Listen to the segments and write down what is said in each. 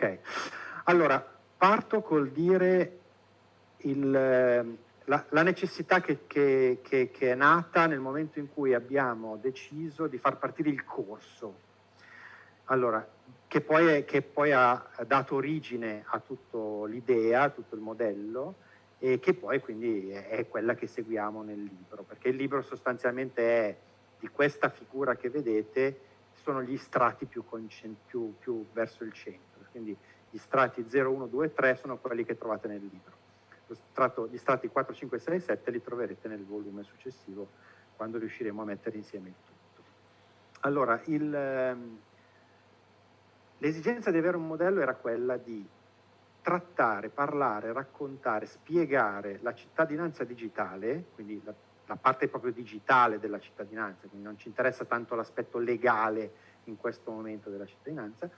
Ok, allora parto col dire il, la, la, necessità che, che, che, che, è nata nel momento in cui abbiamo deciso di far partire il corso. Allora, che poi, è, che poi ha dato origine a tutta l'idea, a tutto il modello, e che poi quindi è, quella che seguiamo nel libro, perché il libro sostanzialmente è di questa figura che vedete, sono gli strati più, più, più verso il centro, quindi gli strati 0, 1, 2, 3 sono quelli che trovate nel libro. Strato, gli strati 4, 5, 6 e 7 li troverete nel volume successivo quando riusciremo a mettere insieme il tutto. Allora, ehm, l'esigenza di avere un modello era quella di trattare, parlare, raccontare, spiegare la cittadinanza digitale, quindi la, la parte proprio digitale della cittadinanza, quindi non ci interessa tanto l'aspetto legale in questo momento della cittadinanza,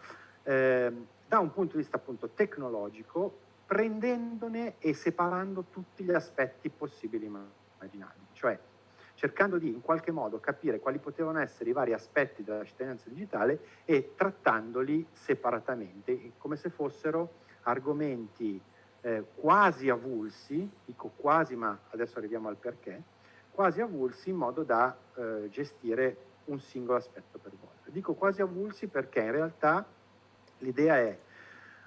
eh, da un punto di vista appunto tecnologico, prendendone e separando tutti gli aspetti possibili e immaginabili, cioè cercando di in qualche modo capire quali potevano essere i vari aspetti della cittadinanza digitale e trattandoli separatamente, come se fossero argomenti eh, quasi avulsi, dico quasi ma adesso arriviamo al perché, quasi avulsi in modo da eh, gestire un singolo aspetto per volta. Dico quasi avulsi perché in realtà l'idea è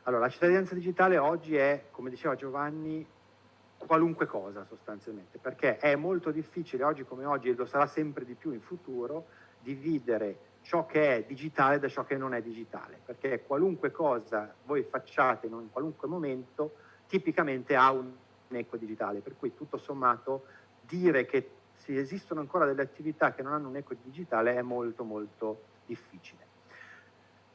allora, la cittadinanza digitale oggi è, come diceva Giovanni, qualunque cosa sostanzialmente, perché è molto difficile oggi come oggi, e lo sarà sempre di più in futuro, dividere ciò che è digitale da ciò che non è digitale, perché qualunque cosa voi facciate in qualunque momento tipicamente ha un eco digitale, per cui tutto sommato dire che esistono ancora delle attività che non hanno un eco digitale è molto molto difficile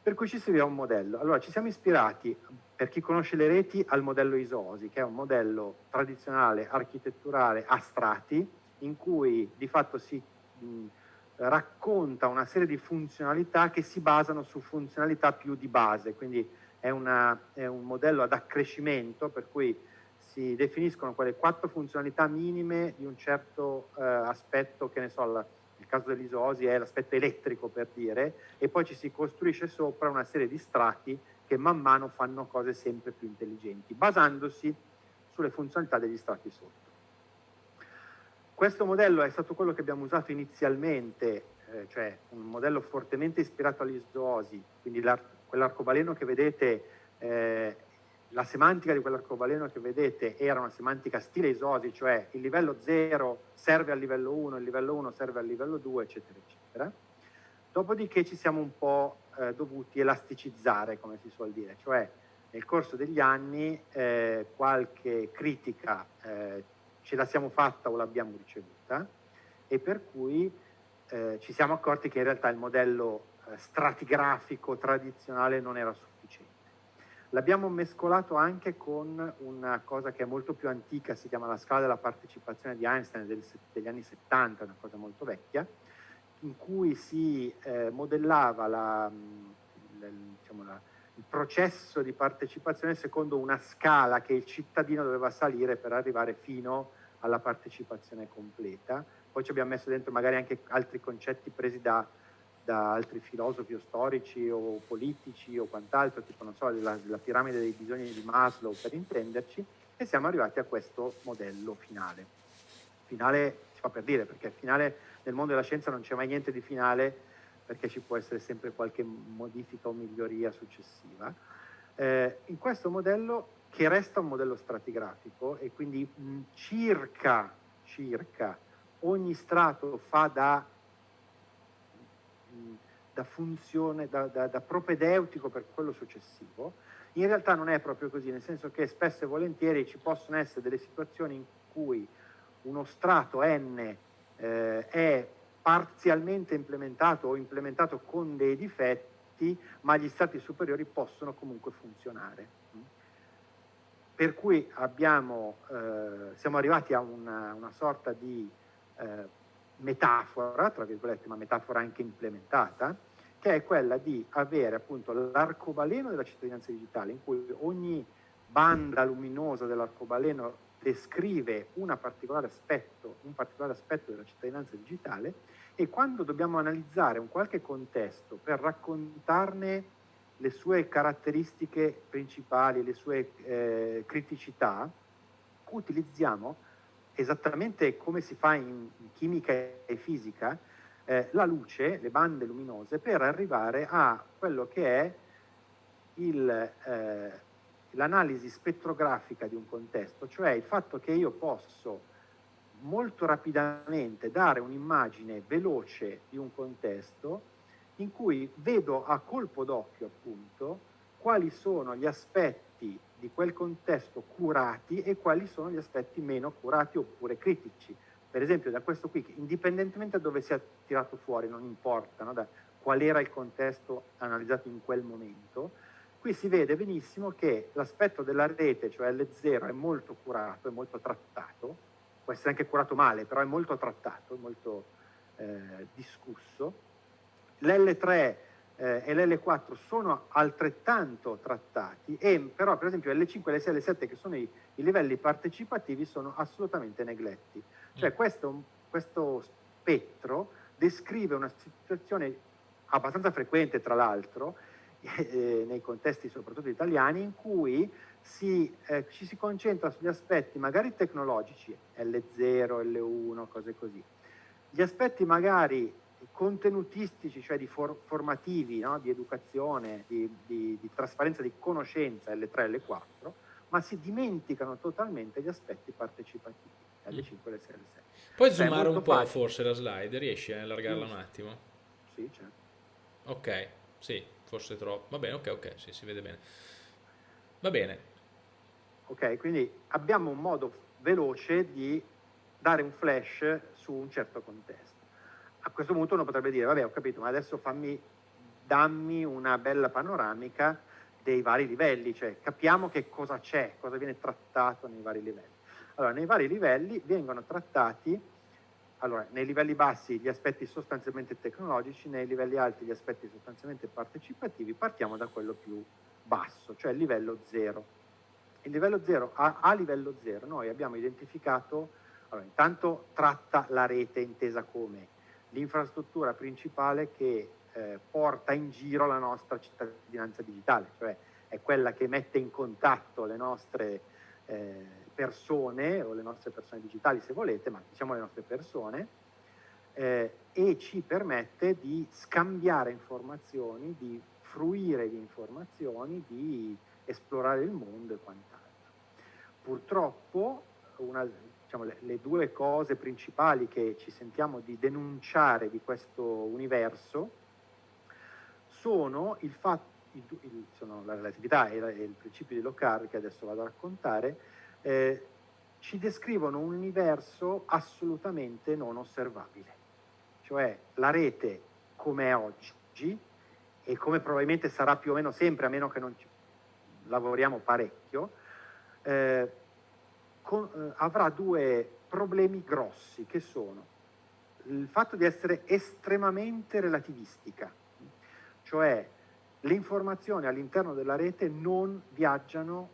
per cui ci serviva un modello. Allora ci siamo ispirati, per chi conosce le reti, al modello ISOSI, che è un modello tradizionale, architetturale, a strati, in cui di fatto si mh, racconta una serie di funzionalità che si basano su funzionalità più di base, quindi è, una, è un modello ad accrescimento per cui si definiscono quelle quattro funzionalità minime di un certo eh, aspetto, che ne so, la, caso dell'isosi è l'aspetto elettrico per dire, e poi ci si costruisce sopra una serie di strati che man mano fanno cose sempre più intelligenti, basandosi sulle funzionalità degli strati sotto. Questo modello è stato quello che abbiamo usato inizialmente, eh, cioè un modello fortemente ispirato all'isosi, quindi quell'arcobaleno che vedete eh, la semantica di quell'arcobaleno che vedete era una semantica stile isosi, cioè il livello 0 serve al livello 1, il livello 1 serve al livello 2, eccetera, eccetera. Dopodiché ci siamo un po' eh, dovuti elasticizzare, come si suol dire, cioè nel corso degli anni eh, qualche critica eh, ce la siamo fatta o l'abbiamo ricevuta e per cui eh, ci siamo accorti che in realtà il modello eh, stratigrafico tradizionale non era sufficiente L'abbiamo mescolato anche con una cosa che è molto più antica, si chiama la scala della partecipazione di Einstein del, degli anni 70, una cosa molto vecchia, in cui si eh, modellava la, la, diciamo la, il processo di partecipazione secondo una scala che il cittadino doveva salire per arrivare fino alla partecipazione completa. Poi ci abbiamo messo dentro magari anche altri concetti presi da da altri filosofi o storici o politici o quant'altro, tipo non so, della, della piramide dei bisogni di Maslow per intenderci, e siamo arrivati a questo modello finale. Finale si fa per dire, perché finale nel mondo della scienza non c'è mai niente di finale, perché ci può essere sempre qualche modifica o miglioria successiva. Eh, in questo modello, che resta un modello stratigrafico, e quindi mh, circa, circa ogni strato fa da da funzione, da, da, da propedeutico per quello successivo, in realtà non è proprio così, nel senso che spesso e volentieri ci possono essere delle situazioni in cui uno strato N eh, è parzialmente implementato o implementato con dei difetti, ma gli strati superiori possono comunque funzionare. Per cui abbiamo, eh, siamo arrivati a una, una sorta di eh, metafora, tra virgolette, ma metafora anche implementata, che è quella di avere appunto l'arcobaleno della cittadinanza digitale, in cui ogni banda luminosa dell'arcobaleno descrive particolare aspetto, un particolare aspetto della cittadinanza digitale e quando dobbiamo analizzare un qualche contesto per raccontarne le sue caratteristiche principali, le sue eh, criticità, utilizziamo esattamente come si fa in, chimica e fisica, eh, la luce, le bande luminose, per arrivare a quello che è eh, l'analisi spettrografica di un contesto, cioè il fatto che io posso molto rapidamente dare un'immagine veloce di un contesto in cui vedo a colpo d'occhio appunto quali sono gli aspetti di quel contesto curati e quali sono gli aspetti meno curati oppure critici. Per esempio da questo qui, indipendentemente da dove sia tirato fuori, non importa no? da qual era il contesto analizzato in quel momento, qui si vede benissimo che l'aspetto della rete, cioè L0, è molto curato, è molto trattato, può essere anche curato male, però è molto trattato, è molto eh, discusso, L'L3 eh, e l'L4 sono altrettanto trattati, e, però per esempio L5, L6 e L7 che sono i, i livelli partecipativi sono assolutamente negletti. Cioè mm. questo, questo spettro descrive una situazione abbastanza frequente tra l'altro eh, nei contesti soprattutto italiani in cui si, eh, ci si concentra sugli aspetti magari tecnologici, L0, L1, cose così. Gli aspetti magari contenutistici, cioè di for formativi, no? di educazione, di, di, di, trasparenza, di conoscenza, L3 e L4, ma si dimenticano totalmente gli aspetti partecipativi, L5 e L6 L6. Puoi cioè, zoomare un po' facile. forse la slide, riesci a allargarla un attimo? Sì, certo. Ok, sì, forse troppo. Va bene, ok, ok, sì, si vede bene. Va bene. Ok, quindi abbiamo un modo veloce di dare un flash su un certo contesto a questo punto uno potrebbe dire, vabbè ho capito, ma adesso fammi, dammi una bella panoramica dei vari livelli, cioè capiamo che cosa c'è, cosa viene trattato nei vari livelli. Allora, nei vari livelli vengono trattati, allora, nei livelli bassi gli aspetti sostanzialmente tecnologici, nei livelli alti gli aspetti sostanzialmente partecipativi, partiamo da quello più basso, cioè il livello 0. Il livello 0, a, a livello 0 noi abbiamo identificato, allora, intanto tratta la rete intesa come l'infrastruttura principale che eh, porta in giro la nostra cittadinanza digitale, cioè è quella che mette in contatto le nostre eh, persone o le nostre persone digitali se volete, ma diciamo le nostre persone, eh, e ci permette di scambiare informazioni, di fruire di informazioni, di esplorare il mondo e quant'altro. Purtroppo una, diciamo, le, le, due cose principali che ci sentiamo di denunciare di questo universo sono, il fatto, il, il, sono la relatività e, la, e, il principio di Locard che adesso vado a raccontare, eh, ci descrivono un universo assolutamente non osservabile. Cioè la rete come è oggi e come probabilmente sarà più o meno sempre, a meno che non ci lavoriamo parecchio, eh, con, eh, avrà due problemi grossi che sono il fatto di essere estremamente relativistica, cioè le informazioni all'interno della rete non viaggiano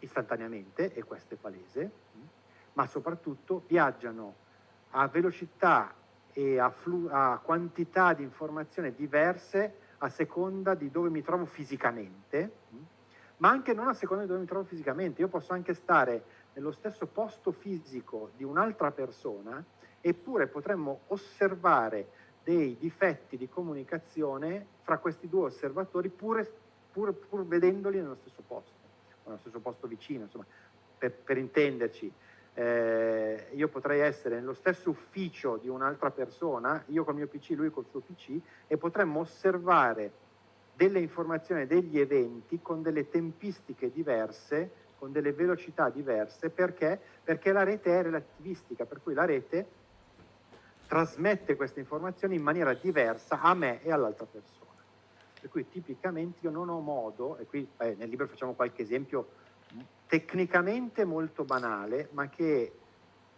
istantaneamente, e questo è palese, ma soprattutto viaggiano a velocità e a, a quantità di informazioni diverse a seconda di dove mi trovo fisicamente, ma anche non a seconda di dove mi trovo fisicamente. Io posso anche stare nello stesso posto fisico di un'altra persona, eppure potremmo osservare dei difetti di comunicazione fra questi due osservatori pur, pur, pur vedendoli nello stesso posto, o nello stesso posto vicino, insomma, per, per intenderci. Eh, io potrei essere nello stesso ufficio di un'altra persona, io col mio PC, lui col suo PC, e potremmo osservare delle informazioni, degli eventi con delle tempistiche diverse con delle velocità diverse perché? Perché la rete è relativistica, per cui la rete trasmette queste informazioni in maniera diversa a me e all'altra persona. Per cui tipicamente io non ho modo, e qui eh, nel libro facciamo qualche esempio tecnicamente molto banale, ma che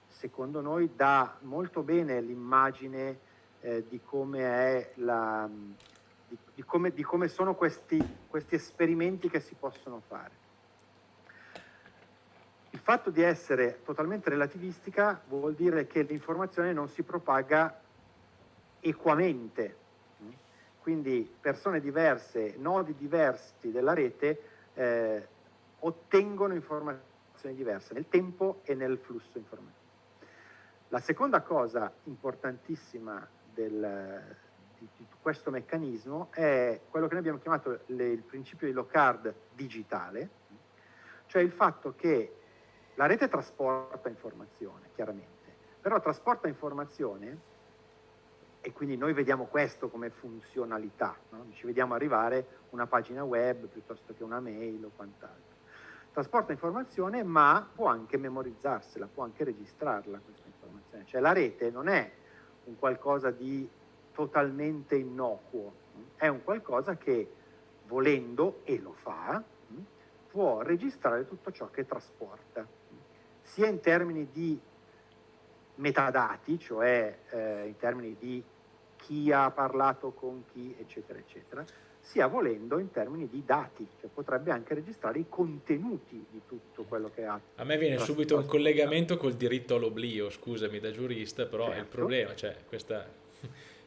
secondo noi dà molto bene l'immagine eh, di di, di, di come sono questi, questi esperimenti che si possono fare. Fatto di essere totalmente relativistica vuol dire che l'informazione non si propaga equamente. quindi persone diverse, nodi diversi della rete eh, ottengono informazioni diverse nel tempo e nel flusso informativo. La seconda cosa importantissima del, di, di, questo meccanismo è quello che noi abbiamo chiamato le, il principio di Locard digitale, cioè il fatto che la rete trasporta informazione, chiaramente, però trasporta informazione e quindi noi vediamo questo come funzionalità, no? ci vediamo arrivare una pagina web piuttosto che una mail o quant'altro. Trasporta informazione ma può anche memorizzarsela, può anche registrarla questa informazione, cioè la rete non è un qualcosa di totalmente innocuo, è un qualcosa che volendo, e lo fa, può registrare tutto ciò che trasporta, sia in termini di metadati, cioè eh, in termini di chi ha parlato con chi, eccetera, eccetera, sia volendo in termini di dati, cioè potrebbe anche registrare i contenuti di tutto quello che ha. A me viene subito un collegamento col diritto all'oblio, scusami da giurista, però certo. è il certo. problema, cioè questa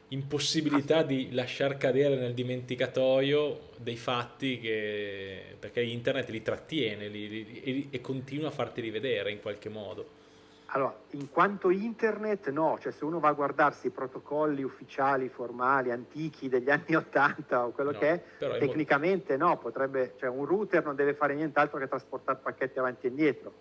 impossibilità di lasciar cadere nel dimenticatoio dei fatti che, perché internet li trattiene li, li, e, e continua a farti rivedere in qualche modo. Allora, in quanto internet no, cioè se uno va a guardarsi i protocolli ufficiali, formali, antichi degli anni 80 o quello no, che è, tecnicamente no, potrebbe, cioè un router non deve fare nient'altro che trasportare pacchetti avanti e indietro.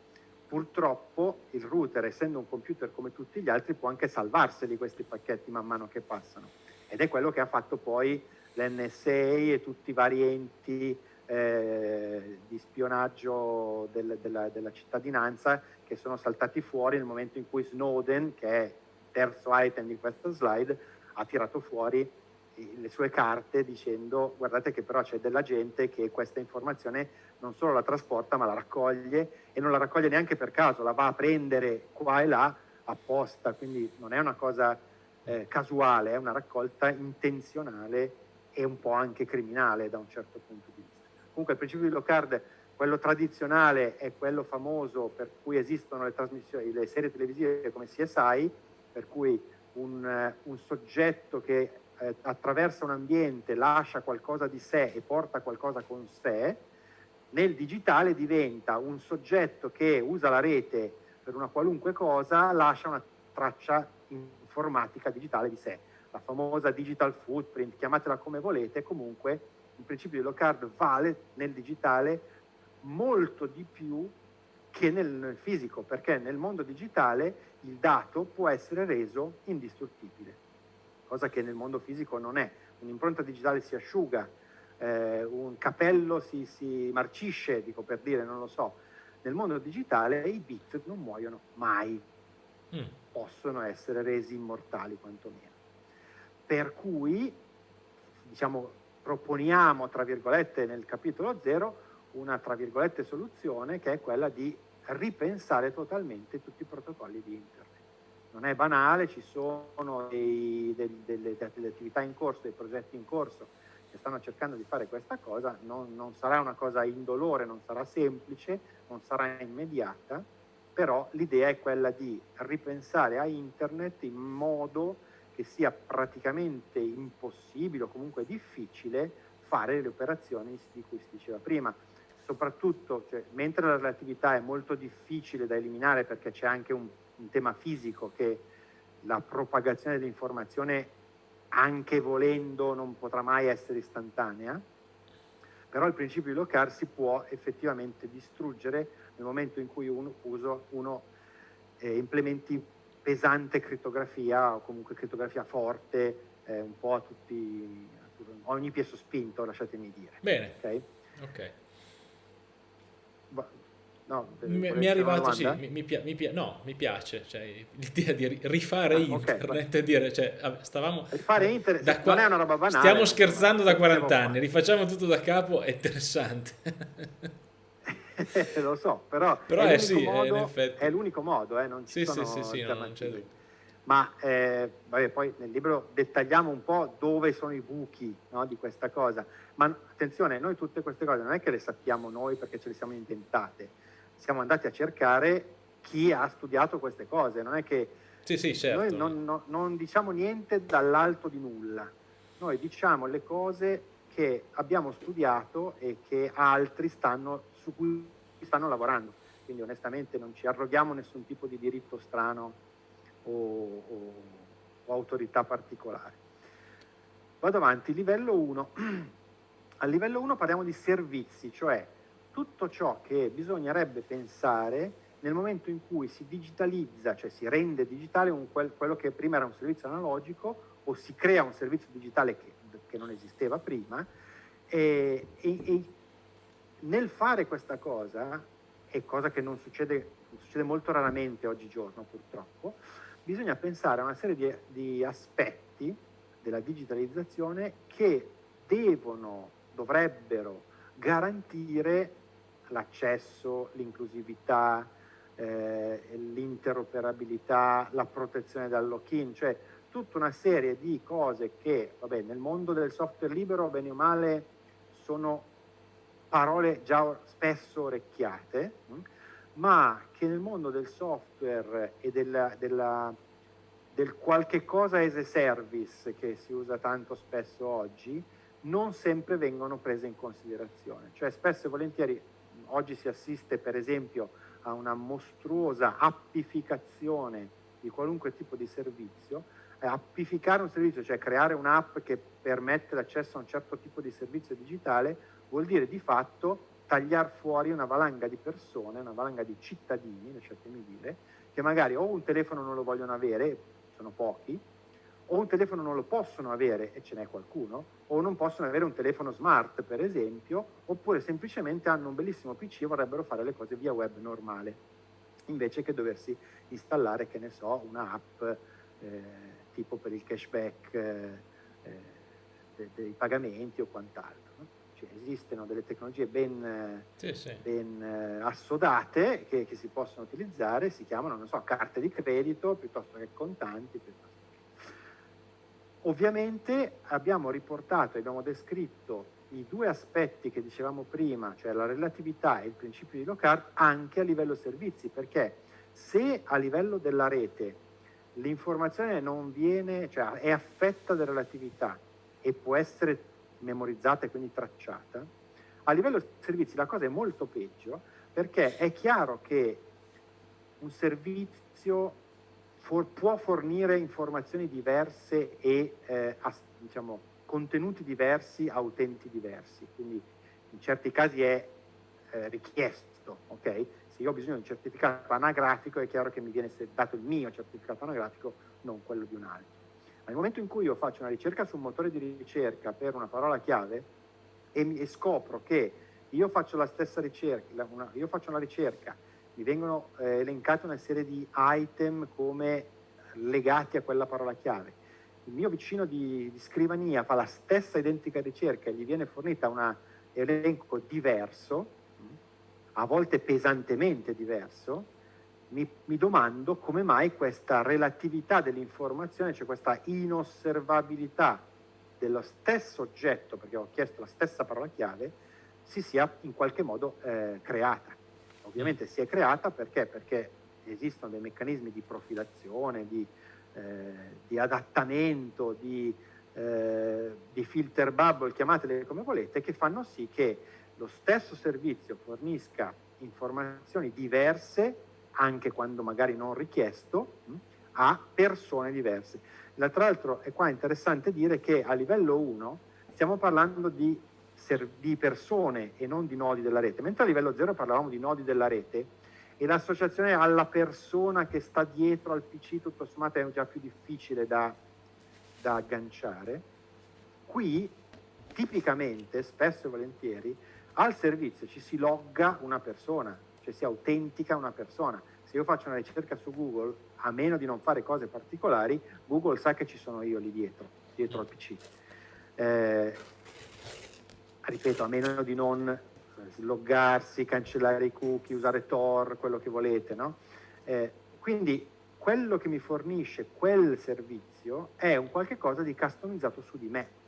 Purtroppo il router, essendo un computer come tutti gli altri, può anche salvarseli questi pacchetti man mano che passano. Ed è quello che ha fatto poi l'NSA e tutti i vari enti eh, di spionaggio del, della, della, cittadinanza che sono saltati fuori nel momento in cui Snowden, che è il terzo item di questa slide, ha tirato fuori le sue carte dicendo guardate che però c'è della gente che questa informazione non solo la trasporta ma la raccoglie e non la raccoglie neanche per caso, la va a prendere qua e là apposta, quindi non è una cosa eh, casuale, è una raccolta intenzionale e un po' anche criminale da un certo punto di vista. Comunque il principio di Locard, quello tradizionale, è quello famoso per cui esistono le, le serie televisive come CSI, per cui un, eh, un soggetto che eh, attraversa un ambiente lascia qualcosa di sé e porta qualcosa con sé, nel digitale diventa un soggetto che usa la rete per una qualunque cosa, lascia una traccia informatica digitale di sé. La famosa digital footprint, chiamatela come volete, comunque il principio di Locard vale nel digitale molto di più che nel fisico, perché nel mondo digitale il dato può essere reso indistruttibile, cosa che nel mondo fisico non è. Un'impronta digitale si asciuga, eh, un capello si, si, marcisce, dico per dire, non lo so. Nel mondo digitale i bit non muoiono mai, mm. possono essere resi immortali quantomeno. Per cui, diciamo, proponiamo, tra virgolette, nel capitolo 0, una, tra virgolette, soluzione che è quella di ripensare totalmente tutti i protocolli di Internet. Non è banale, ci sono dei, dei, delle, delle, attività in corso, dei progetti in corso che stanno cercando di fare questa cosa, non, non sarà una cosa indolore, non sarà semplice, non sarà immediata, però l'idea è quella di ripensare a Internet in modo che sia praticamente impossibile o comunque difficile fare le operazioni di cui si diceva prima. Soprattutto, cioè, mentre la relatività è molto difficile da eliminare perché c'è anche un, un tema fisico che la propagazione dell'informazione anche volendo non potrà mai essere istantanea, però il principio di Locard si può effettivamente distruggere nel momento in cui uno, uso, uno eh, implementi pesante crittografia o comunque crittografia forte eh, un po' a tutti, a ogni piezo spinto, lasciatemi dire. Bene. Ok. okay. No, mi, mi, è arrivato, sì, mi, mi, mi, no, mi piace cioè, l'idea di rifare ah, internet okay, e dire, cioè, stavamo... Rifare internet da qua, non è una roba banale. Stiamo scherzando da 40 anni, rifacciamo tutto da capo, è interessante. lo so, però, però è, l'unico sì, modo, è l'unico modo, eh, non ci sì, sono sì, sì, no, Ma eh, vabbè, poi nel libro dettagliamo un po' dove sono i buchi no, di questa cosa. Ma attenzione, noi tutte queste cose non è che le sappiamo noi perché ce le siamo inventate, siamo andati a cercare chi ha studiato queste cose, non è che sì, sì, certo. noi non, no, non diciamo niente dall'alto di nulla noi diciamo le cose che abbiamo studiato e che altri stanno, su cui stanno lavorando. Quindi onestamente non ci arroghiamo nessun tipo di diritto strano o, o, o autorità particolare. Vado avanti, livello 1. A livello 1 parliamo di servizi, cioè tutto ciò che bisognerebbe pensare nel momento in cui si digitalizza, cioè si rende digitale un, quello che prima era un servizio analogico o si crea un servizio digitale che, che non esisteva prima e, e, e, nel fare questa cosa, è cosa che non succede, succede molto raramente oggigiorno purtroppo, bisogna pensare a una serie di, di aspetti della digitalizzazione che devono, dovrebbero garantire l'accesso, l'inclusività, eh, l'interoperabilità, la protezione dal lock-in, cioè tutta una serie di cose che, vabbè, nel mondo del software libero, bene o male, sono parole già spesso orecchiate, hm? ma che nel mondo del software e della, della, del qualche cosa as a service che si usa tanto spesso oggi, non sempre vengono prese in considerazione. Cioè spesso e volentieri oggi si assiste per esempio a una mostruosa appificazione di qualunque tipo di servizio. Eh, appificare un servizio, cioè creare un'app che permette l'accesso a un certo tipo di servizio digitale, vuol dire di fatto tagliare fuori una valanga di persone, una valanga di cittadini, lasciatemi dire, che magari o un telefono non lo vogliono avere, sono pochi, o un telefono non lo possono avere, e ce n'è qualcuno, o non possono avere un telefono smart, per esempio, oppure semplicemente hanno un bellissimo PC e vorrebbero fare le cose via web normale, invece che doversi installare, che ne so, un'app eh, tipo per il cashback eh, eh, dei pagamenti o quant'altro. No? Cioè, esistono delle tecnologie ben, sì, sì. ben eh, assodate che, che, si possono utilizzare, si chiamano, non so, carte di credito piuttosto che contanti. Piuttosto. Ovviamente abbiamo riportato, abbiamo descritto i due aspetti che dicevamo prima, cioè la relatività e il principio di Locard, anche a livello servizi, perché se a livello della rete l'informazione non viene, cioè è affetta da relatività e può essere memorizzata e quindi tracciata, a livello servizi la cosa è molto peggio perché è chiaro che un servizio for, può fornire informazioni diverse e eh, as, diciamo, contenuti diversi a utenti diversi, quindi in certi casi è eh, richiesto, ok? se io ho bisogno di un certificato anagrafico è chiaro che mi viene dato il mio certificato anagrafico, non quello di un altro. Nel momento in cui io faccio una ricerca su un motore di ricerca per una parola chiave e, mi, e scopro che io faccio la stessa ricerca, una, io faccio una ricerca, mi vengono eh, elencate una serie di item come legati a quella parola chiave, il mio vicino di, di scrivania fa la stessa identica ricerca e gli viene fornita un elenco diverso, a volte pesantemente diverso, mi, mi domando come mai questa relatività dell'informazione, cioè questa inosservabilità dello stesso oggetto, perché ho chiesto la stessa parola chiave, si sia in qualche modo eh, creata. Ovviamente si è creata perché? Perché esistono dei meccanismi di profilazione, di, eh, di adattamento, di, eh, di filter bubble, chiamatele come volete, che fanno sì che lo stesso servizio fornisca informazioni diverse, anche quando magari non richiesto, a persone diverse. Tra l'altro è qua interessante dire che a livello 1 stiamo parlando di, di persone e non di nodi della rete, mentre a livello 0 parlavamo di nodi della rete e l'associazione alla persona che sta dietro al PC tutto sommato è già più difficile da, da agganciare. Qui tipicamente, spesso e volentieri, al servizio ci si logga una persona, cioè si autentica una persona. Se io faccio una ricerca su Google, a meno di non fare cose particolari, Google sa che ci sono io lì dietro, dietro al PC. Eh, ripeto, a meno di non sloggarsi, cancellare i cookie, usare Tor, quello che volete, no? Eh, quindi quello che mi fornisce quel servizio è un qualche cosa di customizzato su di me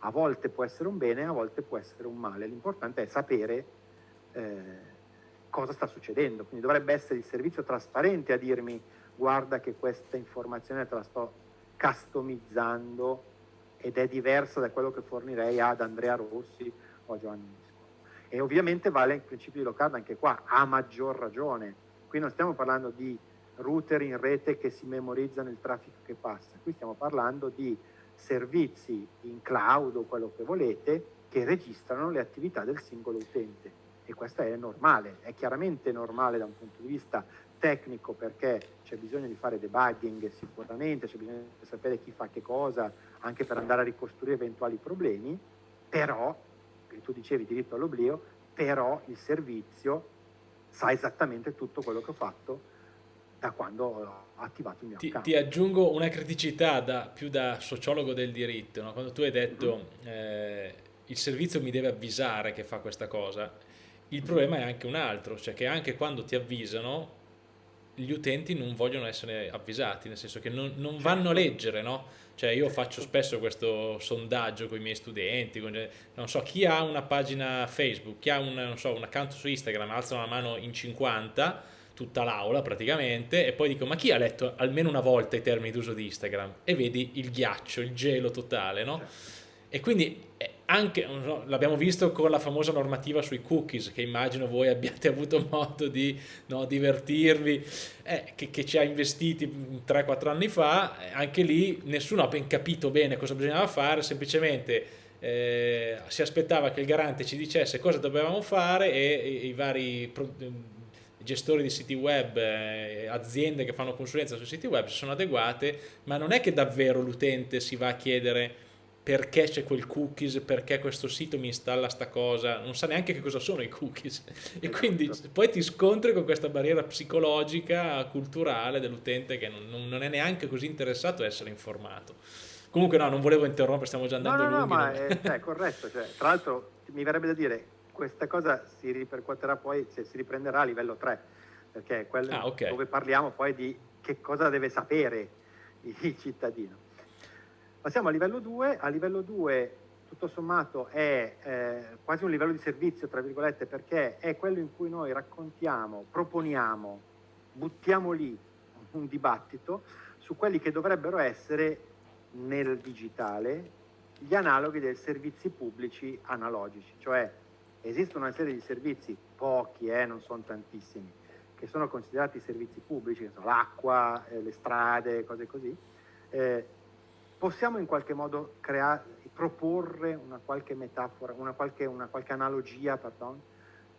a volte può essere un bene, a volte può essere un male. L'importante è sapere eh, cosa sta succedendo. Quindi dovrebbe essere il servizio trasparente a dirmi guarda che questa informazione te la sto customizzando ed è diversa da quello che fornirei ad Andrea Rossi o a Giovanni Misco. E ovviamente vale il principio di low card anche qua, a maggior ragione. Qui non stiamo parlando di router in rete che si memorizzano il traffico che passa, qui stiamo parlando di servizi in cloud o quello che volete che registrano le attività del singolo utente e questo è normale, è chiaramente normale da un punto di vista tecnico perché c'è bisogno di fare debugging sicuramente, c'è bisogno di sapere chi fa che cosa anche per andare a ricostruire eventuali problemi, però, tu dicevi diritto all'oblio, però il servizio sa esattamente tutto quello che ho fatto da quando ho attivato il mio ti, account. Ti aggiungo una criticità da, più da sociologo del diritto, no? quando tu hai detto mm -hmm. eh, il servizio mi deve avvisare che fa questa cosa, il problema è anche un altro, cioè che anche quando ti avvisano gli utenti non vogliono essere avvisati, nel senso che non, non vanno a certo. leggere, no? Cioè io faccio spesso questo sondaggio con i miei studenti, con, non so, chi ha una pagina Facebook, chi ha un, so, un account su Instagram, alzano la mano in 50, tutta l'aula praticamente, e poi dico ma chi ha letto almeno una volta i termini d'uso di Instagram? E vedi il ghiaccio, il gelo totale, no? Certo. E quindi eh, anche, so, l'abbiamo visto con la famosa normativa sui cookies, che immagino voi abbiate avuto modo di no, divertirvi, eh, che, che, ci ha investiti 3-4 anni fa, eh, anche lì nessuno ha ben capito bene cosa bisognava fare, semplicemente eh, si aspettava che il garante ci dicesse cosa dovevamo fare e, e i vari gestori di siti web, eh, aziende che fanno consulenza sui siti web si sono adeguate, ma non è che davvero l'utente si va a chiedere perché c'è quel cookies, perché questo sito mi installa sta cosa, non sa neanche che cosa sono i cookies e esatto. quindi poi ti scontri con questa barriera psicologica, culturale dell'utente che non, non, è neanche così interessato a essere informato. Comunque no, non volevo interrompere, stiamo già andando no, no, lunghi. No, ma è, cioè, corretto, cioè, tra l'altro mi verrebbe da dire, questa cosa si ripercuoterà poi, se si riprenderà a livello 3, perché è quello ah, okay. dove parliamo poi di che cosa deve sapere il cittadino. Passiamo a livello 2, a livello 2 tutto sommato è eh, quasi un livello di servizio, tra virgolette, perché è quello in cui noi raccontiamo, proponiamo, buttiamo lì un dibattito su quelli che dovrebbero essere nel digitale gli analoghi dei servizi pubblici analogici, cioè esistono una serie di servizi, pochi, eh, non sono tantissimi, che sono considerati servizi pubblici, l'acqua, eh, le strade, cose così, eh, possiamo in qualche modo creare, proporre una qualche metafora, una qualche, una qualche analogia pardon,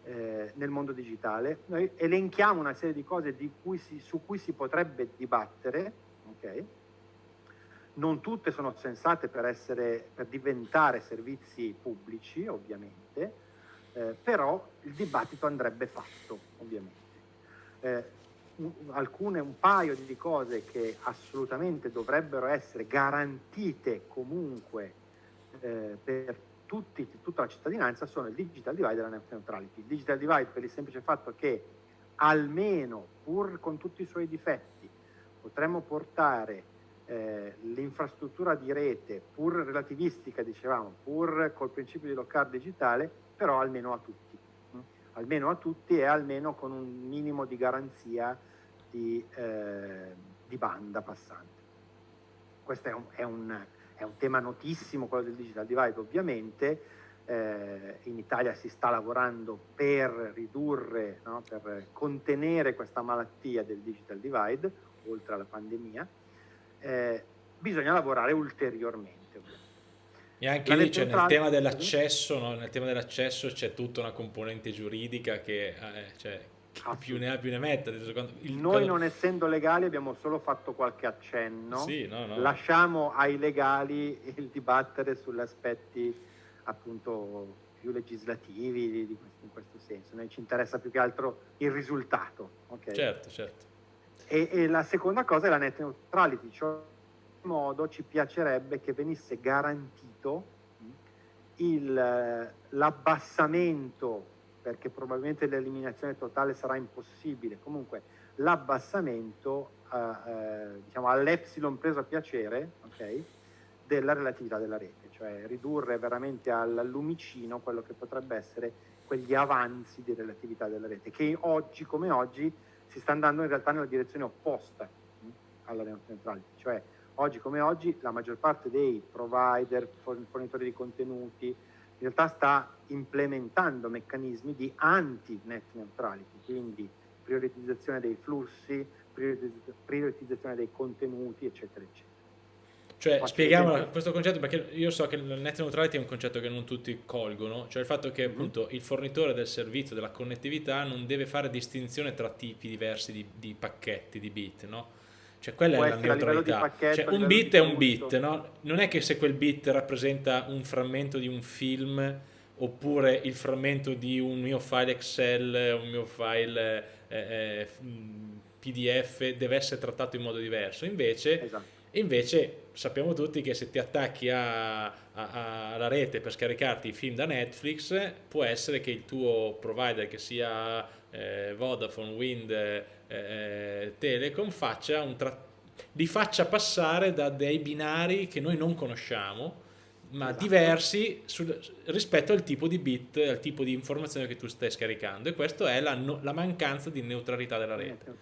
eh, nel mondo digitale. Noi elenchiamo una serie di cose di cui si, su cui si potrebbe dibattere, okay? non tutte sono sensate per, essere, per diventare servizi pubblici, ovviamente, eh, però il dibattito andrebbe fatto, ovviamente. Eh, alcune, un paio di cose che assolutamente dovrebbero essere garantite comunque eh, per tutti, tutta la cittadinanza sono il digital divide e la net neutrality. Il digital divide per il semplice fatto che almeno, pur con tutti i suoi difetti, potremmo portare eh, l'infrastruttura di rete, pur relativistica, dicevamo, pur col principio di local digitale, però almeno a tutti almeno a tutti e almeno con un minimo di garanzia di, eh, di banda passante. Questo è un, è, un, è un, tema notissimo, quello del digital divide ovviamente, eh, in Italia si sta lavorando per ridurre, no, per contenere questa malattia del digital divide, oltre alla pandemia, eh, bisogna lavorare ulteriormente. E anche lì cioè, nel tema dell'accesso, no? nel tema dell'accesso c'è tutta una componente giuridica che eh, cioè, più ne ha più ne metta. Il, Noi non essendo legali abbiamo solo fatto qualche accenno, sì, no, no. lasciamo ai legali il dibattere sugli aspetti appunto più legislativi di, di in questo senso. Noi ci interessa più che altro il risultato. Okay? Certo, certo. E, e la seconda cosa è la net neutrality, cioè modo ci piacerebbe che venisse garantito l'abbassamento, perché probabilmente l'eliminazione totale sarà impossibile, comunque l'abbassamento eh, eh, diciamo, all'epsilon preso a piacere okay, della relatività della rete, cioè ridurre veramente al lumicino quello che potrebbe essere quegli avanzi di relatività della rete, che oggi come oggi si sta andando in realtà nella direzione opposta mh, alla neutrality, cioè oggi come oggi la maggior parte dei provider, fornitori di contenuti, in realtà sta implementando meccanismi di anti-net neutrality, quindi prioritizzazione dei flussi, prioritizzazione dei contenuti, eccetera, eccetera. Cioè, spieghiamo questo concetto perché io so che il net neutrality è un concetto che non tutti colgono, cioè il fatto che mm-hmm. appunto il fornitore del servizio della connettività non deve fare distinzione tra tipi diversi di, di pacchetti, di bit, no? Cioè quella Può è la neutralità. Pacchetto, cioè, un bit è un bit, no? Non è che se quel bit rappresenta un frammento di un film oppure il frammento di un mio file Excel, un mio file eh, eh, PDF deve essere trattato in modo diverso. Invece, esatto. invece sappiamo tutti che se ti attacchi a, a, a, alla rete per scaricarti i film da Netflix, può essere che il tuo provider, che sia eh, Vodafone, Wind, eh, Telecom, faccia un li faccia passare da dei binari che noi non conosciamo, ma esatto. diversi sul, rispetto al tipo di bit, al tipo di informazione che tu stai scaricando e questa è la, no, la, mancanza di neutralità della rete.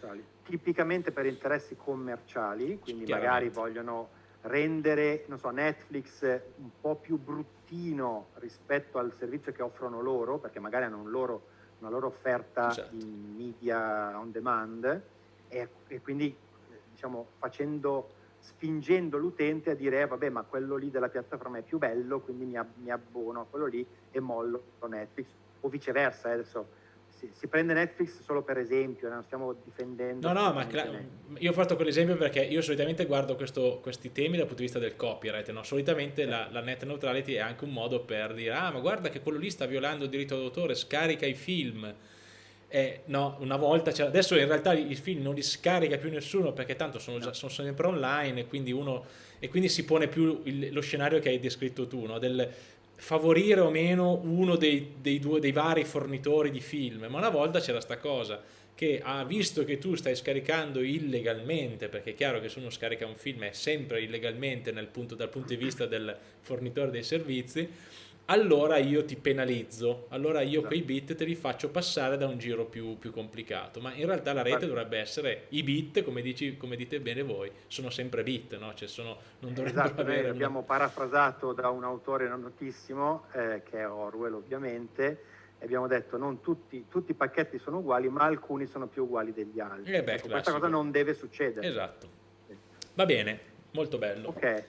Tipicamente per interessi commerciali, quindi magari vogliono rendere so, Netflix un po' più bruttino rispetto al servizio che offrono loro, perché magari hanno un loro, una loro offerta esatto. di media on demand e, e quindi diciamo, facendo spingendo l'utente a dire eh, vabbè ma quello lì della piattaforma è più bello quindi mi, mi abbono a quello lì e mollo Netflix o viceversa eh, adesso si, si, prende Netflix solo per esempio non stiamo difendendo no no ma io ho fatto quell'esempio perché io solitamente guardo questo, questi temi dal punto di vista del copyright no? solitamente la, la, net neutrality è anche un modo per dire ah ma guarda che quello lì sta violando il diritto d'autore scarica i film eh, no, una volta adesso in realtà i film non li scarica più nessuno perché tanto sono, già, sono sempre online e quindi, uno, e quindi si pone più il, lo scenario che hai descritto tu, no? del favorire o meno uno dei, dei, due, dei vari fornitori di film, ma una volta c'era sta cosa che ha visto che tu stai scaricando illegalmente, perché è chiaro che se uno scarica un film è sempre illegalmente punto, dal punto di vista del fornitore dei servizi, allora io ti penalizzo, allora io quei bit te li faccio passare da un giro più, più complicato, ma in realtà la rete dovrebbe essere i bit, come, dici, come dite bene voi, sono sempre bit, no? cioè sono, non dovrebbero esatto, avere... Noi abbiamo parafrasato da un autore notissimo, eh, che è Orwell ovviamente, e abbiamo detto non tutti, tutti, i pacchetti sono uguali, ma alcuni sono più uguali degli altri. Eh beh, ecco, questa cosa non deve succedere. Esatto. Va bene, molto bello. Ok.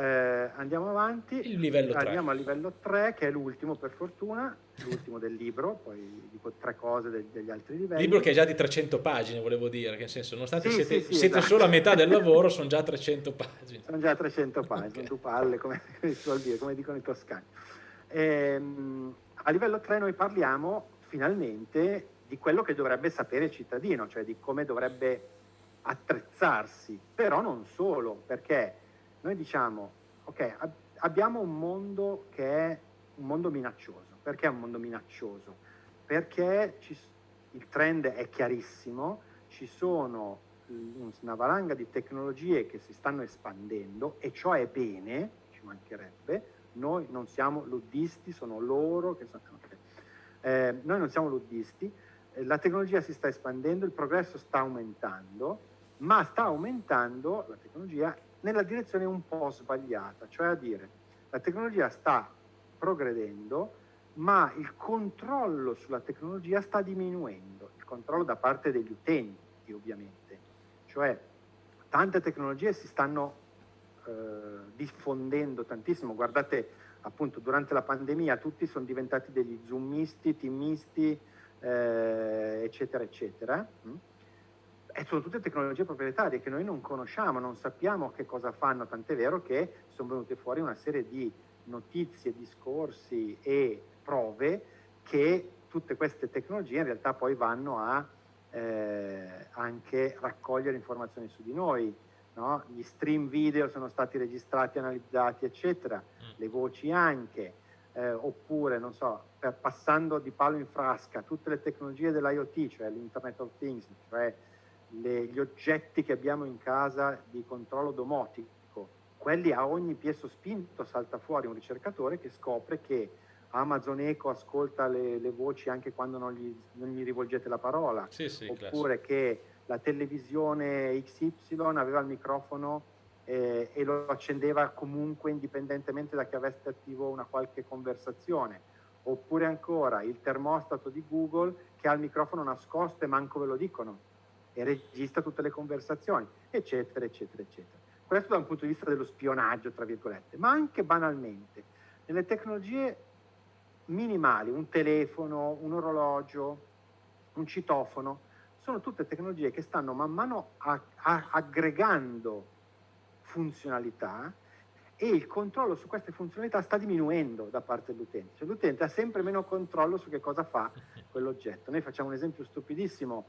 Eh, andiamo avanti, Il livello andiamo al livello 3 che è l'ultimo per fortuna, l'ultimo del libro, poi dico tre cose del, degli altri livelli. Libro che è già di 300 pagine, volevo dire, che nel senso, nonostante sì, siete, sì, sì, siete esatto. solo a metà del lavoro, sono già 300 pagine. Sono già 300 pagine, okay. due palle, come, dire, come dicono i toscani. Ehm, a livello 3 noi parliamo finalmente di quello che dovrebbe sapere il cittadino, cioè di come dovrebbe attrezzarsi, però non solo, perché noi diciamo, ok, ab abbiamo un mondo che è un mondo minaccioso. Perché è un mondo minaccioso? Perché ci, il trend è chiarissimo, ci sono una valanga di tecnologie che si stanno espandendo e ciò è bene, ci mancherebbe, noi non siamo luddisti, sono loro che sono... Eh, noi non siamo luddisti, eh, la tecnologia si sta espandendo, il progresso sta aumentando, ma sta aumentando la tecnologia nella direzione un po' sbagliata, cioè a dire la tecnologia sta progredendo, ma il controllo sulla tecnologia sta diminuendo, il controllo da parte degli utenti ovviamente, cioè tante tecnologie si stanno eh, diffondendo tantissimo, guardate appunto durante la pandemia tutti sono diventati degli zoomisti, teamisti, eh, eccetera, eccetera. Mm? E sono tutte tecnologie proprietarie che noi non conosciamo, non sappiamo che cosa fanno, tant'è vero che sono venute fuori una serie di notizie, discorsi e prove che tutte queste tecnologie in realtà poi vanno a eh, anche raccogliere informazioni su di noi. No? Gli stream video sono stati registrati, analizzati, eccetera, mm. le voci anche, eh, oppure, non so, per, passando di palo in frasca, tutte le tecnologie dell'IoT, cioè l'Internet of Things, cioè le, gli oggetti che abbiamo in casa di controllo domotico, quelli a ogni piè sospinto salta fuori un ricercatore che scopre che Amazon Echo ascolta le, le voci anche quando non gli, non gli, rivolgete la parola, sì, sì, oppure classico. che la televisione XY aveva il microfono eh, e lo accendeva comunque indipendentemente da che avesse attivo una qualche conversazione. Oppure ancora il termostato di Google che ha il microfono nascosto e manco ve lo dicono e registra tutte le conversazioni, eccetera, eccetera, eccetera. Questo da un punto di vista dello spionaggio, tra virgolette, ma anche banalmente. Nelle tecnologie minimali, un telefono, un orologio, un citofono, sono tutte tecnologie che stanno man mano a, a, aggregando funzionalità e il controllo su queste funzionalità sta diminuendo da parte dell'utente. Cioè, l'utente ha sempre meno controllo su che cosa fa quell'oggetto. Noi facciamo un esempio stupidissimo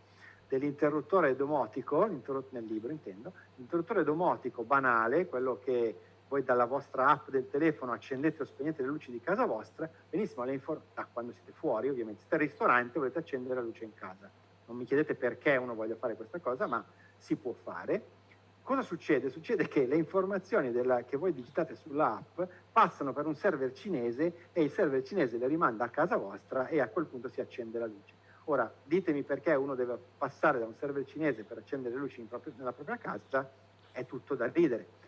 dell'interruttore domotico, nel libro intendo, l'interruttore domotico banale, quello che voi dalla vostra app del telefono accendete o spegnete le luci di casa vostra, benissimo, da quando siete fuori ovviamente, siete al ristorante volete accendere la luce in casa. Non mi chiedete perché uno voglia fare questa cosa, ma si può fare. Cosa succede? Succede che le informazioni della, che voi digitate sull'app passano per un server cinese e il server cinese le rimanda a casa vostra e a quel punto si accende la luce. Ora, ditemi perché uno deve passare da un server cinese per accendere le luci proprio, nella propria casa, è tutto da ridere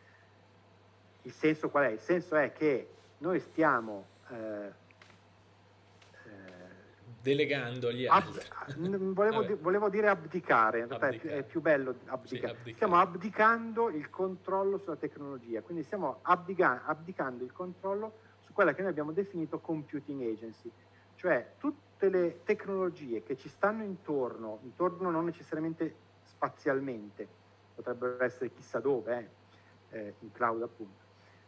il senso qual è? Il senso è che noi stiamo eh, eh delegando agli altri. Ab, volevo, di, volevo, dire abdicare, in realtà abdicare. è più bello abdicare. Sì, abdicare. Stiamo abdicando il controllo sulla tecnologia, quindi stiamo abdica, abdicando il controllo su quella che noi abbiamo definito computing agency, cioè tutte le tecnologie che ci stanno intorno, intorno non necessariamente spazialmente, potrebbero essere chissà dove, eh, eh in cloud appunto,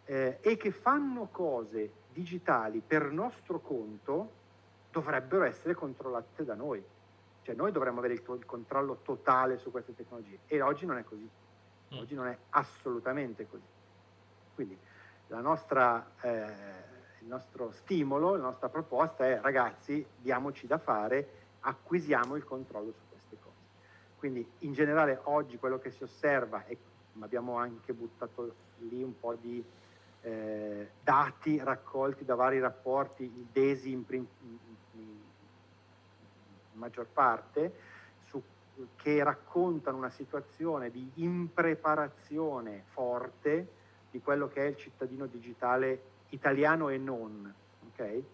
eh, e che fanno cose digitali per nostro conto dovrebbero essere controllate da noi. Cioè noi dovremmo avere il, il controllo totale su queste tecnologie e oggi non è così. Mm. Oggi non è assolutamente così. Quindi nostra, eh, il nostro stimolo, la nostra proposta è ragazzi diamoci da fare, acquisiamo il controllo su queste cose. Quindi in generale oggi quello che si osserva, e abbiamo anche buttato lì un po' di eh, dati raccolti da vari rapporti, il DESI in, in, in maggior parte, su, che raccontano una situazione di impreparazione forte di quello che è il cittadino digitale italiano e non. Okay?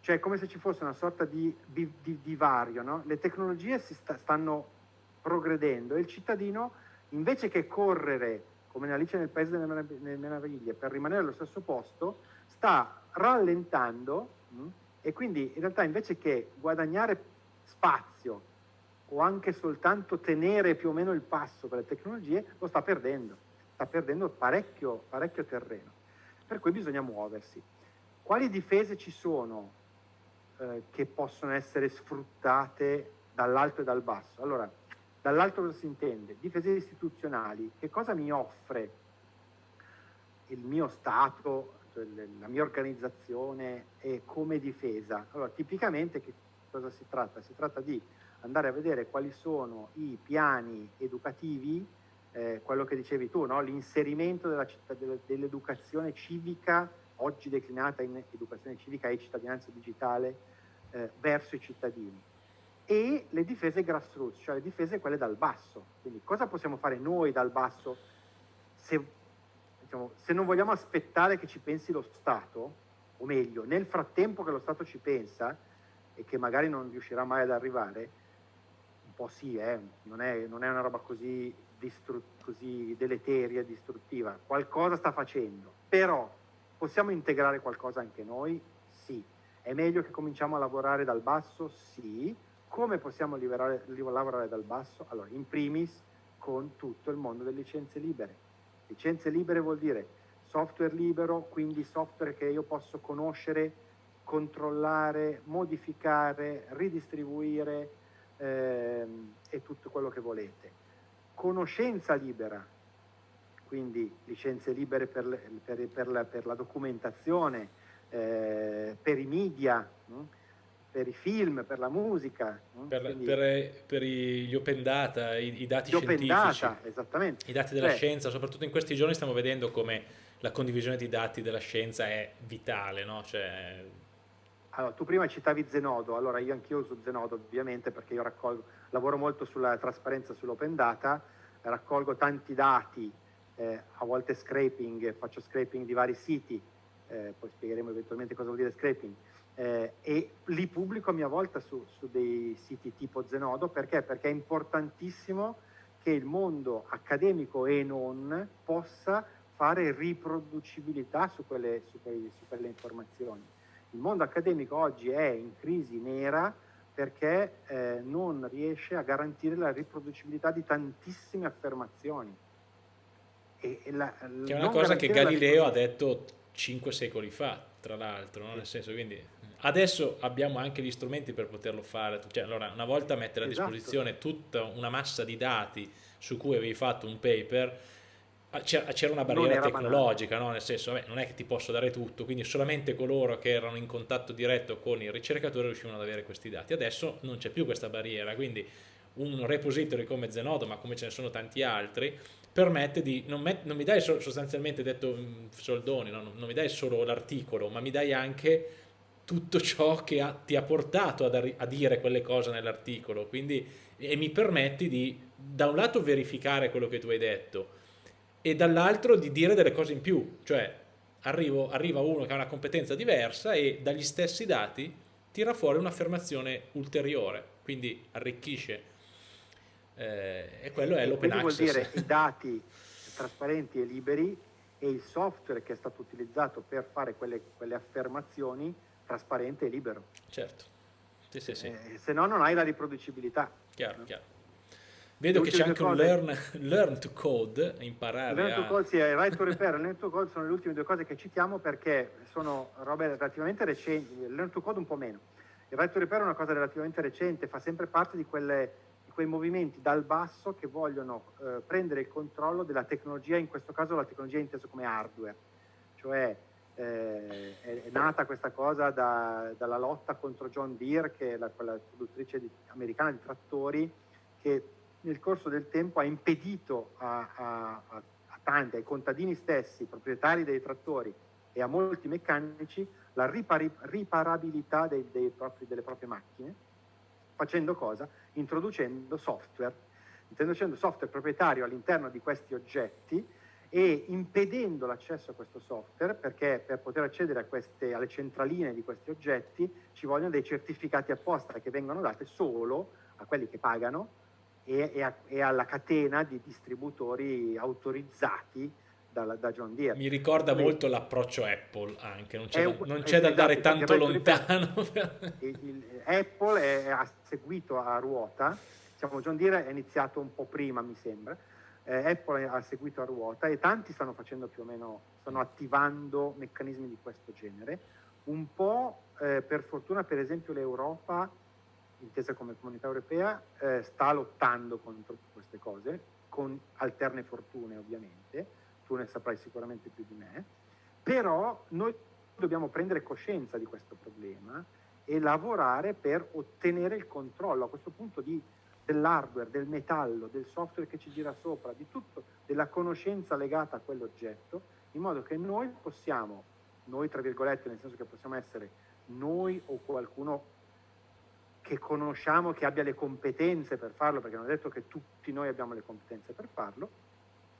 Cioè è come se ci fosse una sorta di, di, di divario, no? le tecnologie si sta, stanno progredendo e il cittadino invece che correre come Alice nel Paese delle Meraviglie, per rimanere allo stesso posto, sta rallentando mh, mm, e quindi in realtà invece che guadagnare spazio o anche soltanto tenere più o meno il passo con le tecnologie, lo sta perdendo, sta perdendo parecchio, parecchio terreno. Per cui bisogna muoversi. Quali difese ci sono eh, che possono essere sfruttate dall'alto e dal basso? Allora, Dall'altro cosa si intende? Difese istituzionali. Che cosa mi offre il mio Stato, cioè la mia organizzazione e come difesa? Allora, tipicamente che cosa si tratta? Si tratta di andare a vedere quali sono i piani educativi, eh, quello che dicevi tu, no? l'inserimento dell'educazione civica, oggi declinata in educazione civica e cittadinanza digitale, eh, verso i cittadini e le difese grassroots, cioè le difese quelle dal basso. Quindi cosa possiamo fare noi dal basso se, diciamo, se non vogliamo aspettare che ci pensi lo Stato, o meglio, nel frattempo che lo Stato ci pensa e che magari non riuscirà mai ad arrivare, un po' sì, eh, non, è, non, è, una roba così, così deleteria, distruttiva, qualcosa sta facendo, però possiamo integrare qualcosa anche noi? Sì. È meglio che cominciamo a lavorare dal basso? Sì come possiamo liberare, lavorare dal basso? Allora, in primis con tutto il mondo delle licenze libere. Licenze libere vuol dire software libero, quindi software che io posso conoscere, controllare, modificare, ridistribuire ehm, e tutto quello che volete. Conoscenza libera, quindi licenze libere per, per, per, la, per la, documentazione, eh, per i media, no? per i film, per la musica. Per, Quindi, per, per, gli open data, i, i dati scientifici, data, esattamente. i dati della Beh. scienza, soprattutto in questi giorni stiamo vedendo come la condivisione di dati della scienza è vitale. No? Cioè... Allora, tu prima citavi Zenodo, allora io anch'io uso Zenodo ovviamente perché io raccolgo, lavoro molto sulla trasparenza sull'open data, raccolgo tanti dati eh, a volte scraping, faccio scraping di vari siti, eh, poi spiegheremo eventualmente cosa vuol dire scraping, eh, e li pubblico a mia volta su, su, dei siti tipo Zenodo perché? Perché è importantissimo che il mondo accademico e non possa fare riproducibilità su quelle, su quelle, su quelle informazioni. Il mondo accademico oggi è in crisi nera perché eh, non riesce a garantire la riproducibilità di tantissime affermazioni. E, e la, che è una cosa che Galileo ha detto cinque secoli fa, tra l'altro, no? nel senso quindi adesso abbiamo anche gli strumenti per poterlo fare, cioè, allora, una volta mettere a esatto. disposizione tutta una massa di dati su cui avevi fatto un paper, c'era una barriera tecnologica, no? nel senso vabbè, non è che ti posso dare tutto, quindi solamente coloro che erano in contatto diretto con il ricercatore riuscivano ad avere questi dati. Adesso non c'è più questa barriera, quindi un repository come Zenodo, ma come ce ne sono tanti altri, permette di, non, met, non mi dai sostanzialmente detto mm, soldoni, no? non mi dai solo l'articolo, ma mi dai anche tutto ciò che ha, ti ha portato a, a dire quelle cose nell'articolo, quindi e mi permetti di da un lato verificare quello che tu hai detto, e dall'altro di dire delle cose in più, cioè arrivo, arriva uno che ha una competenza diversa e dagli stessi dati tira fuori un'affermazione ulteriore, quindi arricchisce. Eh, e quello è l'open access. vuol dire i dati trasparenti e liberi e il software che è stato utilizzato per fare quelle, quelle affermazioni trasparente e libero. Certo. Sì, sì, sì. Eh, se no non hai la riproducibilità. Chiaro, no? chiaro. Vedo che c'è anche cose. un learn, learn, to code, imparare learn a... to code, sì, il right to repair e learn to code sono le ultime due cose che citiamo perché sono robe relativamente recenti, learn to code un po' meno. Il right to repair è una cosa relativamente recente, fa sempre parte di, quelle, di quei movimenti dal basso che vogliono eh, prendere il controllo della tecnologia, in questo caso la tecnologia intesa come hardware, cioè eh, è, è, nata questa cosa da, dalla lotta contro John Deere, che è la, quella produttrice di, americana di trattori, che nel corso del tempo ha impedito a, a, a tanti, ai contadini stessi, proprietari dei trattori e a molti meccanici la ripari, riparabilità dei, dei propri, delle proprie macchine, facendo cosa? Introducendo software, introducendo software proprietario all'interno di questi oggetti e impedendo l'accesso a questo software perché per poter accedere queste, alle centraline di questi oggetti ci vogliono dei certificati apposta che vengono dati solo a quelli che pagano e, e, a, e alla catena di distributori autorizzati da, da, John Deere. Mi ricorda Quindi, molto l'approccio Apple anche, non c'è, da, non c'è da andare esatto, tanto lontano. Il, il, Apple è, ha seguito a ruota, diciamo John Deere è iniziato un po' prima mi sembra, eh, Apple ha seguito a ruota e tanti stanno facendo più o meno, stanno attivando meccanismi di questo genere. Un po' eh, per fortuna per esempio l'Europa intesa come comunità europea, eh, sta lottando contro queste cose, con alterne fortune ovviamente, tu ne saprai sicuramente più di me, però noi dobbiamo prendere coscienza di questo problema e lavorare per ottenere il controllo a questo punto di, dell'hardware, del metallo, del software che ci gira sopra, di tutto, della conoscenza legata a quell'oggetto, in modo che noi possiamo, noi tra virgolette, nel senso che possiamo essere noi o qualcuno che conosciamo, che abbia le competenze per farlo, perché non è detto che tutti noi abbiamo le competenze per farlo,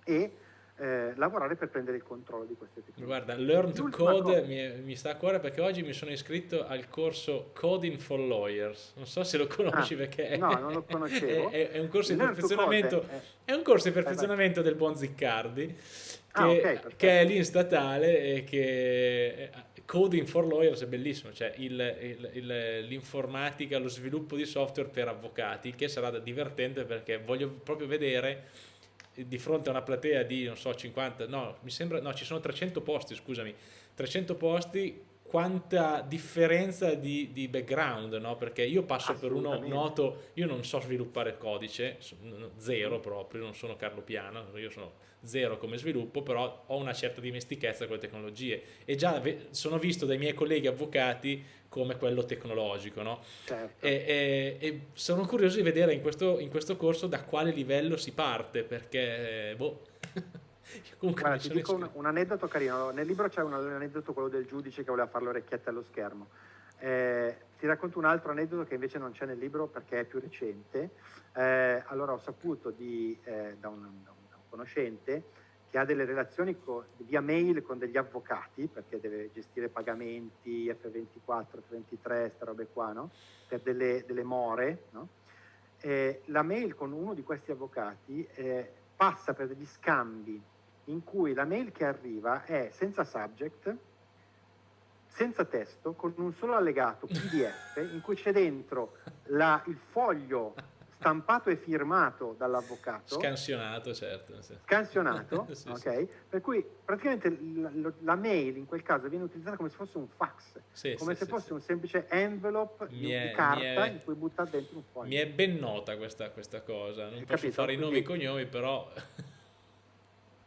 e eh, lavorare per prendere il controllo di queste tecnologie. Guarda, Learn to Code mi, mi, sta a cuore perché oggi mi sono iscritto al corso Coding for Lawyers. Non so se lo conosci ah, perché no, non lo conoscevo. È, è, un corso di perfezionamento, è, è, un corso di perfezionamento del buon Ziccardi ah, che, ah, okay, che, è lì in statale e che Coding for Lawyers è bellissimo, cioè l'informatica, lo sviluppo di software per avvocati, che sarà divertente perché voglio proprio vedere di fronte a una platea di, non so, 50, no, mi sembra, no, ci sono 300 posti, scusami, 300 posti, quanta differenza di, di background, no? Perché io passo per uno noto, io non so sviluppare codice, zero proprio, non sono Carlo Piano, io sono zero come sviluppo, però ho una certa dimestichezza con le tecnologie e già sono visto dai miei colleghi avvocati come quello tecnologico, no? Certo. E, e, e, sono curioso di vedere in questo, in questo, corso da quale livello si parte, perché, boh... Comunque Guarda, ti dico un, un, aneddoto carino, nel libro c'è un aneddoto, quello del giudice che voleva fare l'orecchietta allo schermo. Eh, ti racconto un altro aneddoto che invece non c'è nel libro perché è più recente. Eh, allora ho saputo di, eh, da, un, da, un, conoscente che ha delle relazioni con, via mail con degli avvocati, perché deve gestire pagamenti, F24, F23, queste robe qua, no? per delle, delle more, no? eh, la mail con uno di questi avvocati eh, passa per degli scambi in cui la mail che arriva è senza subject, senza testo, con un solo allegato PDF in cui c'è dentro la, il foglio stampato e firmato dall'avvocato. Scansionato, certo. Sì. Scansionato, sì, ok? Sì. Per cui praticamente la, la, mail in quel caso viene utilizzata come se fosse un fax, come se fosse un semplice envelope di, è, carta è, in cui buttare dentro un foglio. Mi è ben nota questa, questa cosa, non Hai posso capito? fare i nomi e cognomi, però...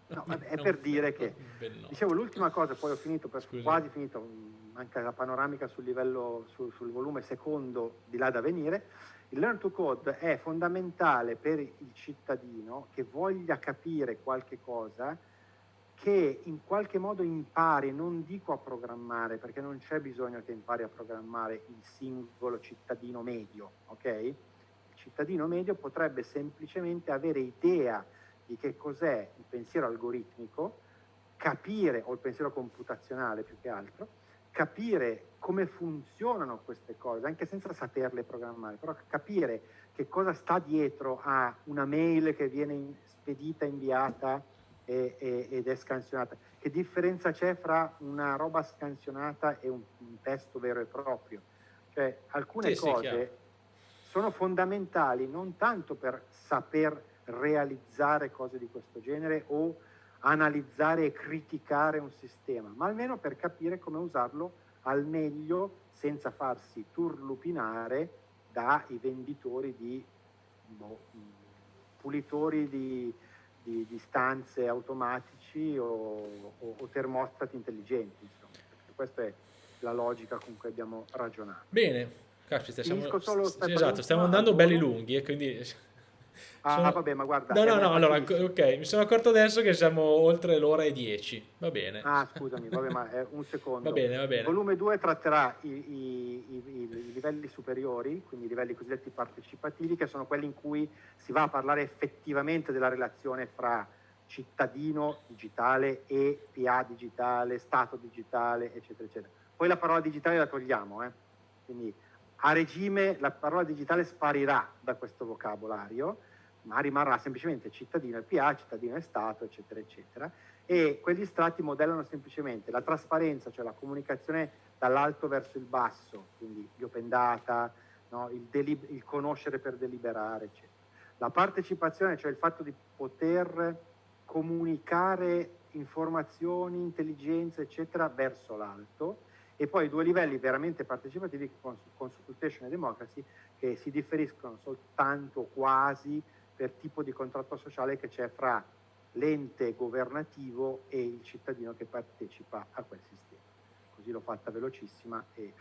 No, è per dire che, dicevo, l'ultima cosa, poi ho finito, per, quasi finito, manca la panoramica sul livello, sul, sul volume secondo di là da venire, il Learn to Code è fondamentale per il cittadino che voglia capire qualche cosa, che in qualche modo impari, non dico a programmare, perché non c'è bisogno che impari a programmare il singolo cittadino medio, ok? Il cittadino medio potrebbe semplicemente avere idea di che cos'è il pensiero algoritmico, capire, o il pensiero computazionale più che altro, capire come funzionano queste cose, anche senza saperle programmare, però capire che cosa sta dietro a una mail che viene spedita, inviata e, e, ed è scansionata, che differenza c'è fra una roba scansionata e un, un testo vero e proprio. Cioè, alcune sì, cose sì, sono fondamentali non tanto per saper realizzare cose di questo genere o analizzare e criticare un sistema, ma almeno per capire come usarlo al meglio senza farsi turlupinare dai venditori di boh, pulitori di, di, di, stanze automatici o, o, o termostati intelligenti. Insomma. Questa è la logica con cui abbiamo ragionato. Bene, caspita, siamo, esatto, stiamo andando belli lunghi e quindi Ah, sono... vabbè, ma guarda. No, no, no, allora, ok, mi sono accorto adesso che siamo oltre l'ora e 10. Va bene. Ah, scusami, vabbè, ma è un secondo. Va bene, va bene. Il volume 2 tratterà i, i, i, i, livelli superiori, quindi i livelli cosiddetti partecipativi, che sono quelli in cui si va a parlare effettivamente della relazione fra cittadino digitale e PA digitale, Stato digitale, eccetera, eccetera. Poi la parola digitale la togliamo, eh? quindi a regime la parola digitale sparirà da questo vocabolario ma rimarrà semplicemente cittadino e PA, cittadino e Stato, eccetera, eccetera. E quegli strati modellano semplicemente la trasparenza, cioè la comunicazione dall'alto verso il basso, quindi gli open data, no? il, il, conoscere per deliberare, eccetera. La partecipazione, cioè il fatto di poter comunicare informazioni, intelligenza, eccetera, verso l'alto, e poi due livelli veramente partecipativi, consultation e democracy, che si differiscono soltanto quasi per tipo di contratto sociale che c'è fra l'ente governativo e il cittadino che partecipa a quel sistema. Così l'ho fatta velocissima e